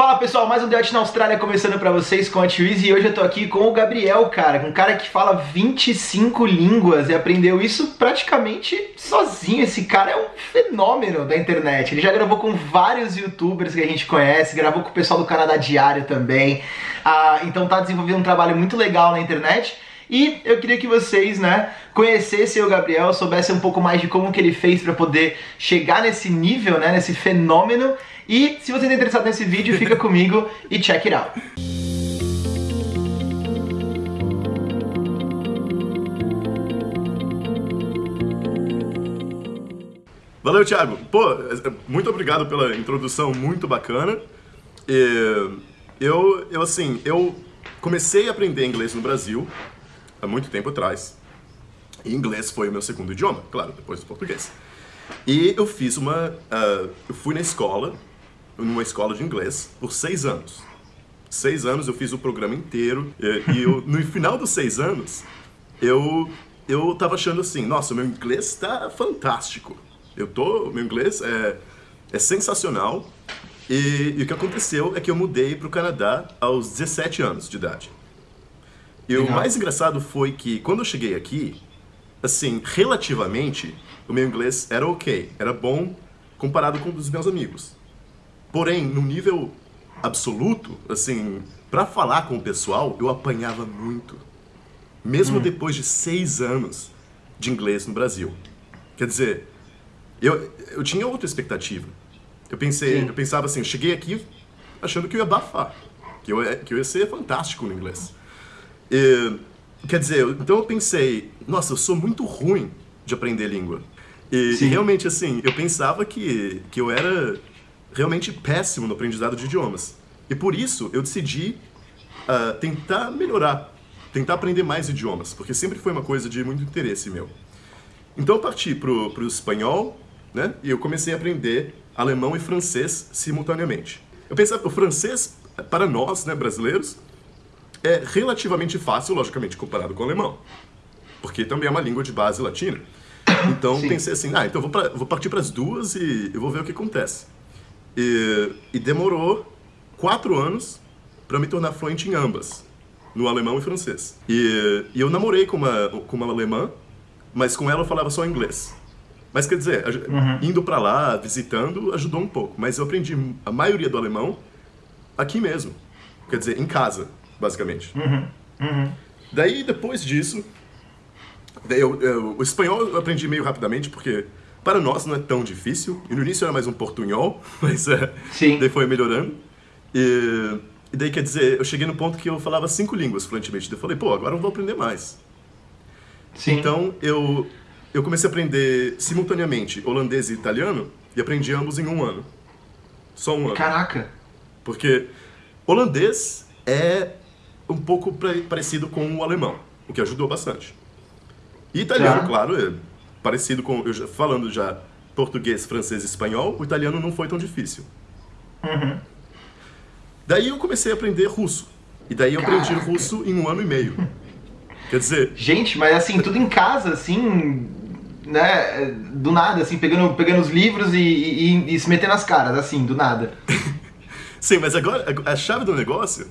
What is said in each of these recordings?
Fala pessoal, mais um Debate na Austrália começando pra vocês com a Twiz e hoje eu tô aqui com o Gabriel, cara, um cara que fala 25 línguas e aprendeu isso praticamente sozinho. Esse cara é um fenômeno da internet. Ele já gravou com vários youtubers que a gente conhece, gravou com o pessoal do Canadá Diário também, ah, então tá desenvolvendo um trabalho muito legal na internet. E eu queria que vocês, né, conhecessem o Gabriel, soubessem um pouco mais de como que ele fez para poder chegar nesse nível, né, nesse fenômeno. E se você está interessado nesse vídeo, fica comigo e check it out. Valeu, Thiago. Pô, muito obrigado pela introdução muito bacana. Eu, eu assim, eu comecei a aprender inglês no Brasil há muito tempo atrás. E inglês foi o meu segundo idioma, claro, depois do português. E eu fiz uma... Uh, eu fui na escola, numa escola de inglês, por seis anos. Seis anos eu fiz o programa inteiro. E, e eu, no final dos seis anos, eu, eu tava achando assim, nossa, meu inglês está fantástico. Eu tô... Meu inglês é, é sensacional. E, e o que aconteceu é que eu mudei para o Canadá aos 17 anos de idade. E o mais engraçado foi que quando eu cheguei aqui, assim, relativamente, o meu inglês era ok, era bom comparado com os meus amigos. Porém, no nível absoluto, assim, para falar com o pessoal, eu apanhava muito. Mesmo hum. depois de seis anos de inglês no Brasil. Quer dizer, eu, eu tinha outra expectativa. Eu pensei, eu pensava assim, eu cheguei aqui achando que eu ia abafar, que eu, que eu ia ser fantástico no inglês. E, quer dizer, então eu pensei, nossa, eu sou muito ruim de aprender língua. E, e, realmente, assim, eu pensava que, que eu era realmente péssimo no aprendizado de idiomas. E por isso eu decidi uh, tentar melhorar, tentar aprender mais idiomas, porque sempre foi uma coisa de muito interesse meu. Então eu parti para o espanhol, né? E eu comecei a aprender alemão e francês simultaneamente. Eu pensava, o francês, para nós, né, brasileiros, é relativamente fácil, logicamente, comparado com o alemão. Porque também é uma língua de base latina. Então Sim. pensei assim, ah, então vou, pra, vou partir para as duas e eu vou ver o que acontece. E, e demorou quatro anos para me tornar fluente em ambas, no alemão e francês. E, e, eu namorei com uma, com uma alemã, mas com ela eu falava só inglês. Mas quer dizer, uhum. indo para lá, visitando, ajudou um pouco. Mas eu aprendi a maioria do alemão aqui mesmo. Quer dizer, em casa basicamente. Uhum, uhum. Daí, depois disso, eu, eu, o espanhol eu aprendi meio rapidamente, porque para nós não é tão difícil. E no início era mais um portunhol, mas é, Sim. daí foi melhorando. E, e, daí, quer dizer, eu cheguei no ponto que eu falava cinco línguas fluentemente. Daí eu falei, pô, agora eu vou aprender mais. Sim. Então, eu, eu comecei a aprender simultaneamente holandês e italiano e aprendi ambos em um ano. Só um ano. Caraca! Porque holandês é um pouco parecido com o alemão, o que ajudou bastante. E italiano, claro, é parecido com... Eu, falando já português, francês e espanhol, o italiano não foi tão difícil. Uhum. Daí eu comecei a aprender russo. E daí eu Caraca. aprendi russo em um ano e meio. Quer dizer... Gente, mas assim, tudo em casa, assim, né, do nada, assim, pegando, pegando os livros e, e, e se metendo nas caras, assim, do nada. Sim, mas agora a chave do negócio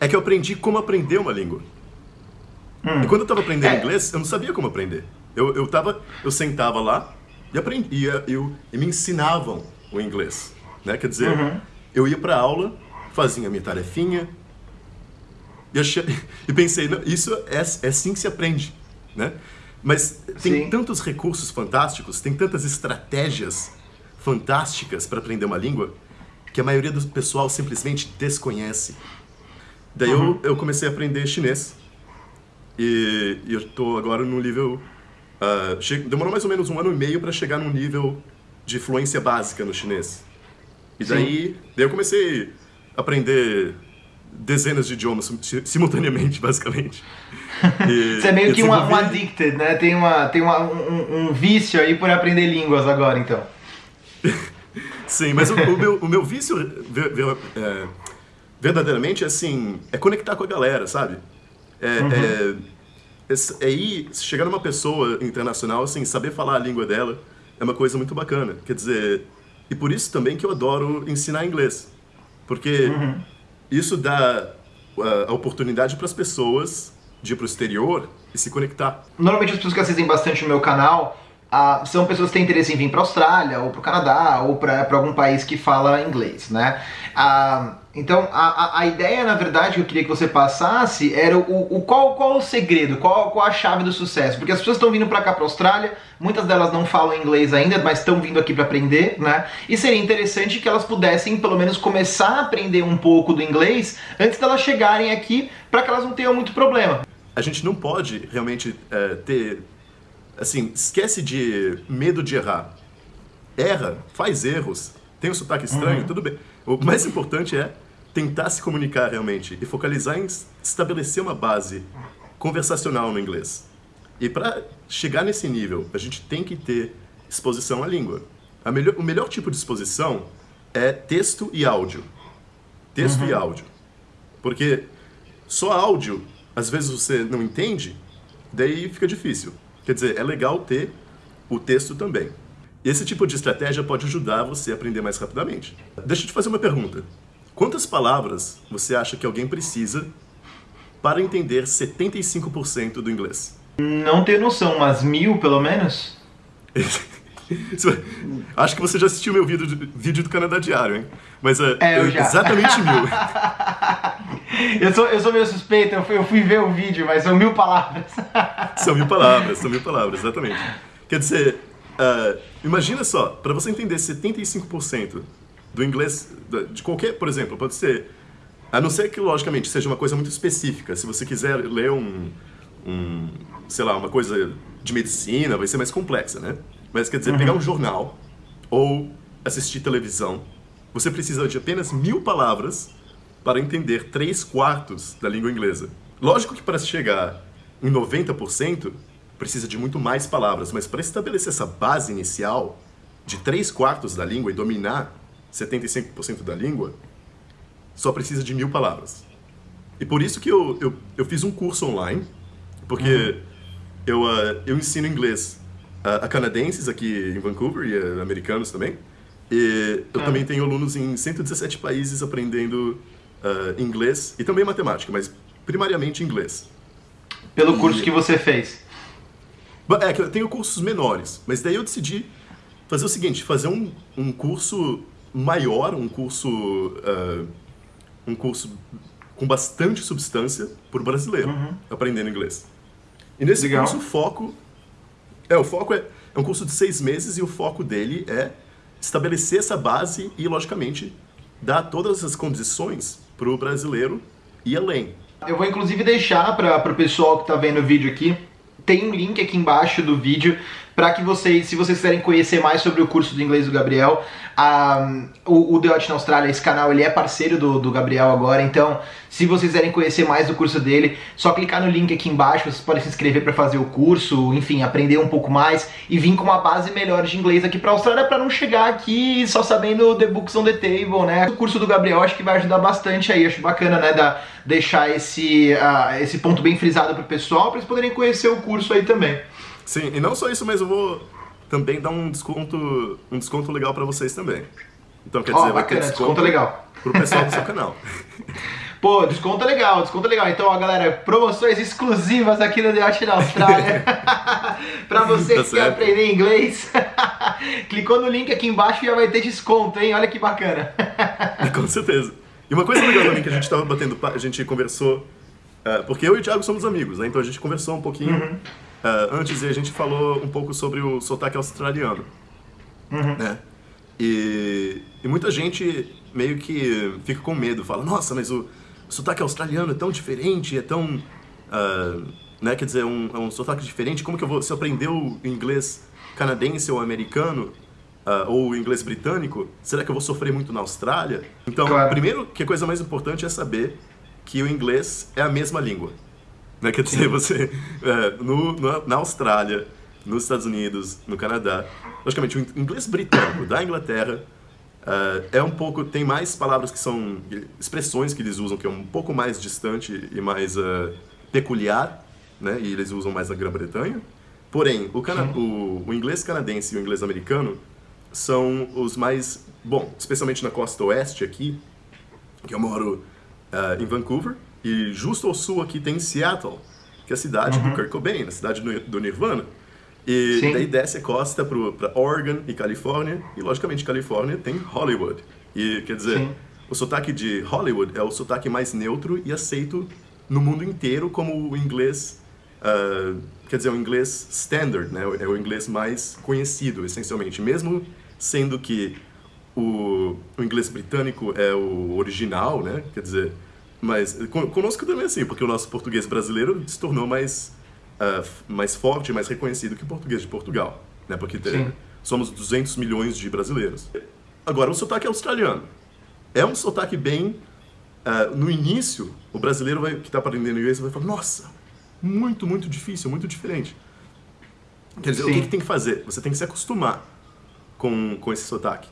é que eu aprendi como aprender uma língua. Hum. E quando eu estava aprendendo é. inglês, eu não sabia como aprender. Eu, eu, tava, eu sentava lá e aprendia, eu, e me ensinavam o inglês. Né? Quer dizer, uhum. eu ia para aula, fazia a minha tarefinha, e, achei, e pensei, isso é, é assim que se aprende. Né? Mas tem Sim. tantos recursos fantásticos, tem tantas estratégias fantásticas para aprender uma língua, que a maioria do pessoal simplesmente desconhece. Daí uhum. eu, eu comecei a aprender chinês. E, e eu estou agora no nível... Uh, demorou mais ou menos um ano e meio para chegar num nível de fluência básica no chinês. E daí, daí eu comecei a aprender dezenas de idiomas simultaneamente, basicamente. E, Você é meio que um, um addicted, né? Tem, uma, tem uma, um, um, vício aí por aprender línguas agora, então. Sim, mas o, o, meu, o meu vício é, verdadeiramente, assim, é conectar com a galera, sabe? É, uhum. é, é, é ir, chegar numa pessoa internacional, assim, saber falar a língua dela é uma coisa muito bacana. Quer dizer, e por isso também que eu adoro ensinar inglês. Porque uhum. isso dá a, a oportunidade para as pessoas de ir para o exterior e se conectar. Normalmente as pessoas que assistem bastante o meu canal ah, são pessoas que têm interesse em vir para a Austrália, ou para o Canadá, ou para algum país que fala inglês, né? Ah, então, a, a, ideia, na verdade, que eu queria que você passasse era o, o qual, qual o segredo, qual, qual a chave do sucesso. Porque as pessoas estão vindo para cá, para a Austrália, muitas delas não falam inglês ainda, mas estão vindo aqui para aprender, né? E seria interessante que elas pudessem, pelo menos, começar a aprender um pouco do inglês antes delas chegarem aqui, para que elas não tenham muito problema. A gente não pode realmente é, ter assim, esquece de medo de errar. Erra, faz erros, tem um sotaque estranho, uhum. tudo bem. O mais importante é tentar se comunicar realmente e focalizar em estabelecer uma base conversacional no inglês. E para chegar nesse nível, a gente tem que ter exposição à língua. Melhor, o melhor tipo de exposição é texto e áudio. Texto uhum. e áudio. Porque só áudio, às vezes você não entende, daí fica difícil. Quer dizer, é legal ter o texto também. Esse tipo de estratégia pode ajudar você a aprender mais rapidamente. Deixa eu te fazer uma pergunta. Quantas palavras você acha que alguém precisa para entender 75% do inglês? Não tenho noção, umas mil pelo menos? Acho que você já assistiu meu vídeo, vídeo do Canadá Diário, hein? Mas é, é já. exatamente mil. eu, sou, eu sou meio suspeito, eu fui, eu fui ver o vídeo, mas são mil palavras. são mil palavras, são mil palavras, exatamente. Quer dizer, uh, imagina só, para você entender 75% do inglês, de qualquer, por exemplo, pode ser, a não ser que, logicamente, seja uma coisa muito específica. Se você quiser ler um, um sei lá, uma coisa de medicina, vai ser mais complexa, né? Mas quer dizer, uhum. pegar um jornal ou assistir televisão, você precisa de apenas mil palavras para entender três quartos da língua inglesa. Lógico que para chegar em 90%, precisa de muito mais palavras, mas para estabelecer essa base inicial de três quartos da língua e dominar 75% da língua, só precisa de mil palavras. E por isso que eu, eu, eu fiz um curso online, porque uhum. eu, uh, eu ensino inglês a, a canadenses aqui em Vancouver e a americanos também. E eu ah. também tenho alunos em 117 países aprendendo uh, inglês e também matemática, mas primariamente inglês. Pelo e... curso que você fez? É, que eu tenho cursos menores, mas daí eu decidi fazer o seguinte, fazer um, um curso maior, um curso uh, um curso com bastante substância por brasileiro, uhum. aprendendo inglês. E nesse Legal. curso o foco é, o foco é, é um curso de seis meses e o foco dele é estabelecer essa base e, logicamente, dar todas as condições para o brasileiro ir além. Eu vou inclusive deixar para o pessoal que está vendo o vídeo aqui, tem um link aqui embaixo do vídeo para que vocês, se vocês quiserem conhecer mais sobre o curso de inglês do Gabriel, o, o The Odd na Austrália, esse canal, ele é parceiro do, do Gabriel agora, então se vocês quiserem conhecer mais do curso dele, só clicar no link aqui embaixo, vocês podem se inscrever para fazer o curso, enfim, aprender um pouco mais e vir com uma base melhor de inglês aqui para a Austrália para não chegar aqui só sabendo The Books on the Table, né? O curso do Gabriel acho que vai ajudar bastante aí, acho bacana, né, da, deixar esse, uh, esse ponto bem frisado pro pessoal, para eles poderem conhecer o curso aí também. Sim, e não só isso, mas eu vou também dar um desconto, um desconto legal para vocês também. Então quer dizer, oh, vai ter desconto, desconto legal pro pessoal do seu canal. Pô, desconto legal, desconto legal. Então, ó, galera, promoções exclusivas aqui no The Art na Austrália. pra você tá que certo. quer aprender inglês. Clicou no link aqui embaixo e já vai ter desconto, hein? Olha que bacana. Com certeza. E uma coisa legal também que a gente tava batendo, a gente conversou, uh, porque eu e o Thiago somos amigos, né? Então a gente conversou um pouquinho. Uhum Uh, antes a gente falou um pouco sobre o sotaque australiano. Uhum. Né? E, e, muita gente meio que fica com medo, fala, nossa, mas o, sotaque australiano é tão diferente, é tão. Uh, né, quer dizer, um, é um sotaque diferente, como que eu vou. Se eu aprender o inglês canadense ou americano, uh, ou o inglês britânico, será que eu vou sofrer muito na Austrália? Então, claro. primeiro, que a coisa mais importante é saber que o inglês é a mesma língua. Né? Quer dizer, você é, no, no, na Austrália, nos Estados Unidos, no Canadá, logicamente o inglês britânico da Inglaterra uh, é um pouco tem mais palavras que são expressões que eles usam que é um pouco mais distante e mais uh, peculiar, né? E eles usam mais na Grã-Bretanha. Porém, o, cana o, o inglês canadense e o inglês americano são os mais bom, especialmente na costa oeste aqui. que eu moro uh, em Vancouver, e justo ao sul aqui tem Seattle, que é a cidade uhum. do Kurt Cobain, a cidade do Nirvana. E Sim. daí desce a costa para Oregon e Califórnia, e logicamente Califórnia tem Hollywood. E quer dizer, Sim. o sotaque de Hollywood é o sotaque mais neutro e aceito no mundo inteiro como o inglês, uh, quer dizer, o inglês standard, né? É o inglês mais conhecido, essencialmente. Mesmo sendo que o, o inglês britânico é o original, né? Quer dizer, mas conosco também é assim, porque o nosso português brasileiro se tornou mais uh, mais forte, mais reconhecido que o português de Portugal, né? Porque tem, somos 200 milhões de brasileiros. Agora, o sotaque australiano é um sotaque bem uh, no início, o brasileiro vai, que está aprendendo inglês vai falar: nossa, muito, muito difícil, muito diferente. Quer dizer, Sim. o que, que, tem que fazer? Você tem que se acostumar com, com esse sotaque.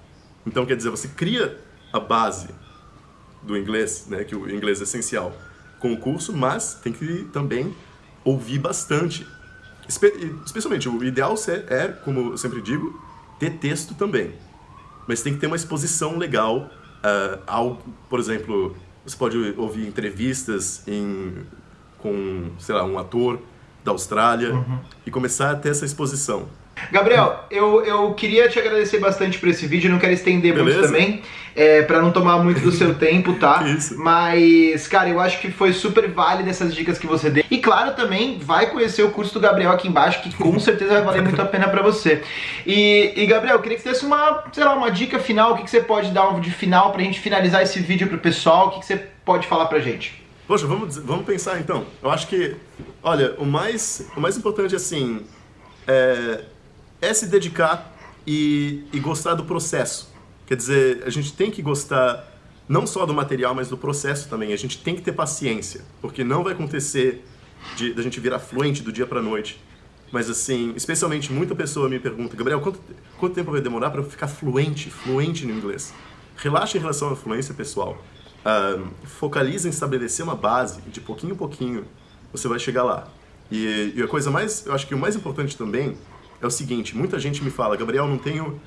Então, quer dizer, você cria a base do inglês, né, que o inglês é essencial, com o curso, mas tem que também ouvir bastante. Espe especialmente, o ideal é, como eu sempre digo, ter texto também. Mas tem que ter uma exposição legal uh, ao, por exemplo, você pode ouvir entrevistas em, com, sei lá, um ator da Austrália uhum. e começar a ter essa exposição. Gabriel, eu, eu queria te agradecer bastante por esse vídeo, não quero estender Beleza? muito também, é, para não tomar muito do seu tempo, tá? Isso. Mas, cara, eu acho que foi super válido essas dicas que você deu. E claro, também vai conhecer o curso do Gabriel aqui embaixo, que com certeza vai valer muito a pena para você. E, e, Gabriel, eu queria que você desse uma, sei lá, uma dica final, o que, que você pode dar de final pra gente finalizar esse vídeo pro pessoal, o que, que você pode falar pra gente? Poxa, vamos, vamos pensar então. Eu acho que, olha, o mais, o mais importante assim é é se dedicar e, e gostar do processo. Quer dizer, a gente tem que gostar não só do material, mas do processo também. A gente tem que ter paciência, porque não vai acontecer de, de a gente virar fluente do dia para noite. Mas assim, especialmente muita pessoa me pergunta, Gabriel, quanto, quanto tempo vai demorar para eu ficar fluente, fluente no inglês? Relaxa em relação à fluência pessoal. Uh, focaliza em estabelecer uma base, de pouquinho em pouquinho você vai chegar lá. E, e a coisa mais, eu acho que o mais importante também é o seguinte, muita gente me fala, Gabriel, não tenho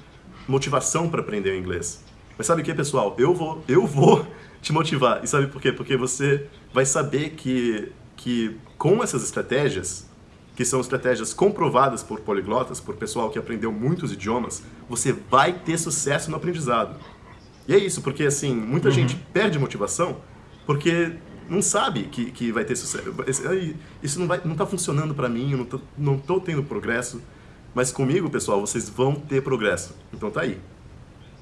motivação para aprender inglês. Mas sabe o que, pessoal? Eu vou, eu vou te motivar. E sabe por quê? Porque você vai saber que, que com essas estratégias, que são estratégias comprovadas por poliglotas, por pessoal que aprendeu muitos idiomas, você vai ter sucesso no aprendizado. E é isso, porque assim, muita uhum. gente perde motivação porque não sabe que, que vai ter sucesso. Isso não, vai, não tá funcionando para mim, eu não tô tendo progresso. Mas comigo, pessoal, vocês vão ter progresso. Então tá aí.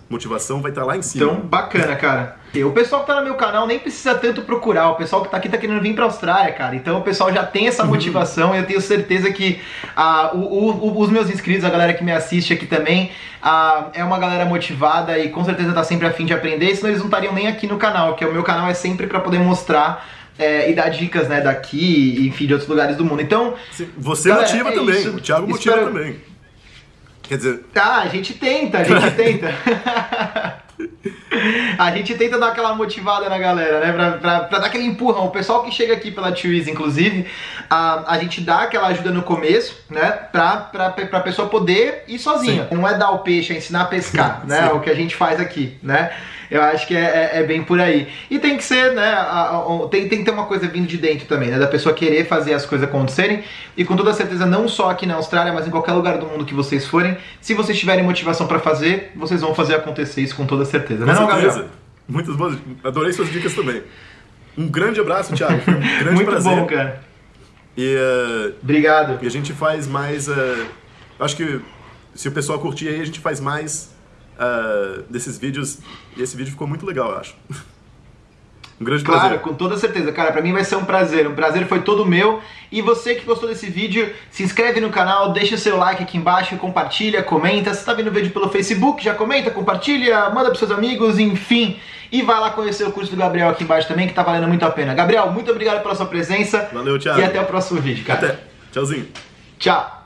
Motivação vai estar tá lá em cima. Então, bacana, cara. O pessoal que tá no meu canal nem precisa tanto procurar. O pessoal que tá aqui tá querendo vir pra Austrália, cara. Então o pessoal já tem essa motivação eu tenho certeza que ah, o, o, os meus inscritos, a galera que me assiste aqui também, ah, é uma galera motivada e com certeza tá sempre afim de aprender, senão eles não estariam nem aqui no canal, que o meu canal é sempre para poder mostrar é, e dar dicas, né, daqui, enfim, de outros lugares do mundo. Então. Você galera, motiva é também, isso. o Thiago motiva Espero... também. Quer dizer. Tá, a gente tenta, a gente tenta. a gente tenta dar aquela motivada na galera, né? Pra, pra, pra, dar aquele empurrão. O pessoal que chega aqui pela Twiz, inclusive, a, a gente dá aquela ajuda no começo, né? Pra, pra, pra pessoa poder ir sozinha. Sim. Não é dar o peixe, é ensinar a pescar, né? Sim. O que a gente faz aqui, né? Eu acho que é, é, é, bem por aí. E tem que ser, né? A, a, tem, tem que ter uma coisa vindo de dentro também, né? Da pessoa querer fazer as coisas acontecerem. E com toda certeza, não só aqui na Austrália, mas em qualquer lugar do mundo que vocês forem, se vocês tiverem motivação para fazer, vocês vão fazer acontecer isso com toda certeza. Com né, certeza. Não, Gabriel? Muitas boas. Adorei suas dicas também. Um grande abraço, Thiago. Foi um grande Muito prazer. bom, cara. E, uh, Obrigado. E a gente faz mais. Uh, acho que se o pessoal curtir aí, a gente faz mais uh, desses vídeos. E esse vídeo ficou muito legal, eu acho. Um grande claro, prazer. com toda certeza, cara. Pra mim vai ser um prazer. Um prazer foi todo meu. E você que gostou desse vídeo, se inscreve no canal, deixa o seu like aqui embaixo, compartilha, comenta. Se tá vendo o vídeo pelo Facebook, já comenta, compartilha, manda pros seus amigos, enfim. E vai lá conhecer o curso do Gabriel aqui embaixo também, que tá valendo muito a pena. Gabriel, muito obrigado pela sua presença. Valeu, Thiago. E até o próximo vídeo, cara. Até. Tchauzinho. Tchau.